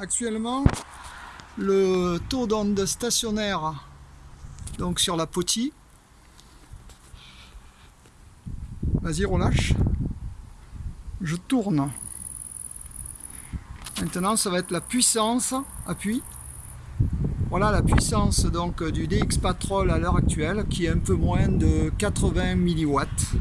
Actuellement, le taux d'onde stationnaire donc sur la potille. Vas-y, relâche. Je tourne. Maintenant, ça va être la puissance, appui. Voilà la puissance donc du DX Patrol à l'heure actuelle qui est un peu moins de 80 milliwatts.